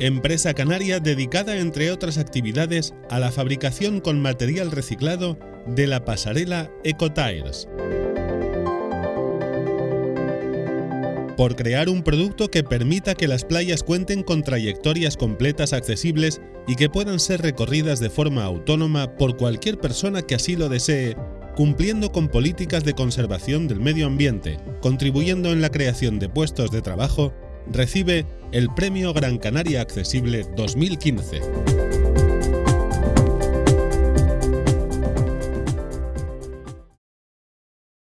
empresa canaria dedicada entre otras actividades a la fabricación con material reciclado de la pasarela EcoTires. por crear un producto que permita que las playas cuenten con trayectorias completas accesibles y que puedan ser recorridas de forma autónoma por cualquier persona que así lo desee, cumpliendo con políticas de conservación del medio ambiente, contribuyendo en la creación de puestos de trabajo, recibe el Premio Gran Canaria Accesible 2015.